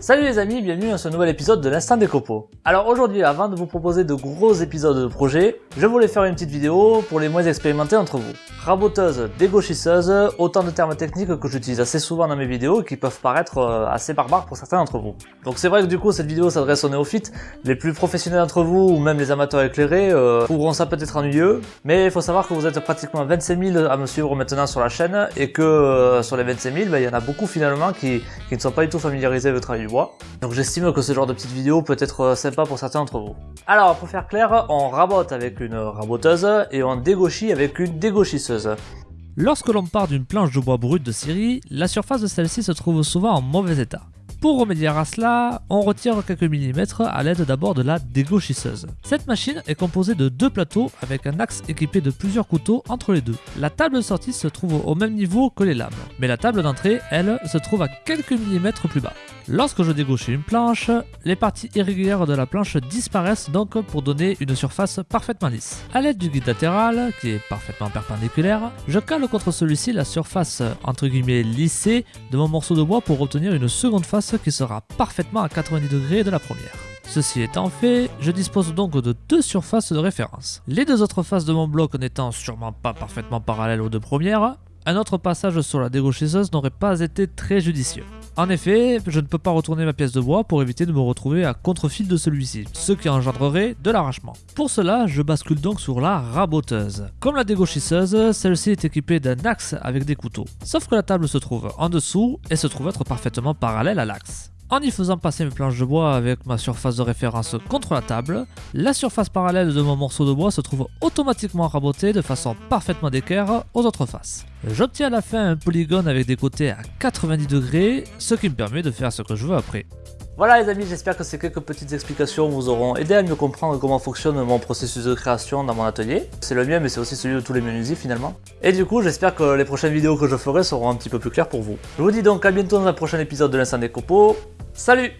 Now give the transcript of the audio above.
Salut les amis, bienvenue dans ce nouvel épisode de l'Instant des Copeaux. Alors aujourd'hui, avant de vous proposer de gros épisodes de projet, je voulais faire une petite vidéo pour les moins expérimentés entre vous. Raboteuse, dégauchisseuse, autant de termes techniques que j'utilise assez souvent dans mes vidéos et qui peuvent paraître euh, assez barbares pour certains d'entre vous. Donc c'est vrai que du coup cette vidéo s'adresse aux néophytes, les plus professionnels d'entre vous ou même les amateurs éclairés euh, trouveront ça peut-être ennuyeux, mais il faut savoir que vous êtes pratiquement 25 000 à me suivre maintenant sur la chaîne et que euh, sur les 25 000, ben, il y en a beaucoup finalement qui, qui ne sont pas du tout familiarisés avec le travail du bois. Donc j'estime que ce genre de petite vidéo peut être euh, sympa pour certains d'entre vous. Alors pour faire clair, on rabote avec une raboteuse et on dégauchit avec une dégauchisseuse. Lorsque l'on part d'une planche de bois brut de scierie, la surface de celle-ci se trouve souvent en mauvais état. Pour remédier à cela, on retire quelques millimètres à l'aide d'abord de la dégauchisseuse. Cette machine est composée de deux plateaux avec un axe équipé de plusieurs couteaux entre les deux. La table de sortie se trouve au même niveau que les lames, mais la table d'entrée, elle, se trouve à quelques millimètres plus bas. Lorsque je dégauche une planche, les parties irrégulières de la planche disparaissent donc pour donner une surface parfaitement lisse. A l'aide du guide latéral, qui est parfaitement perpendiculaire, je cale contre celui-ci la surface entre guillemets lissée de mon morceau de bois pour obtenir une seconde face qui sera parfaitement à 90 degrés de la première. Ceci étant fait, je dispose donc de deux surfaces de référence. Les deux autres faces de mon bloc n'étant sûrement pas parfaitement parallèles aux deux premières, un autre passage sur la dégauchisseuse n'aurait pas été très judicieux. En effet, je ne peux pas retourner ma pièce de bois pour éviter de me retrouver à contre-fil de celui-ci, ce qui engendrerait de l'arrachement. Pour cela, je bascule donc sur la raboteuse. Comme la dégauchisseuse, celle-ci est équipée d'un axe avec des couteaux. Sauf que la table se trouve en dessous et se trouve être parfaitement parallèle à l'axe. En y faisant passer mes planches de bois avec ma surface de référence contre la table, la surface parallèle de mon morceau de bois se trouve automatiquement rabotée de façon parfaitement d'équerre aux autres faces. J'obtiens à la fin un polygone avec des côtés à 90 degrés, ce qui me permet de faire ce que je veux après. Voilà les amis, j'espère que ces quelques petites explications vous auront aidé à mieux comprendre comment fonctionne mon processus de création dans mon atelier. C'est le mien mais c'est aussi celui de tous les menuisiers finalement. Et du coup j'espère que les prochaines vidéos que je ferai seront un petit peu plus claires pour vous. Je vous dis donc à bientôt dans un prochain épisode de l'Instant des Copeaux. Salut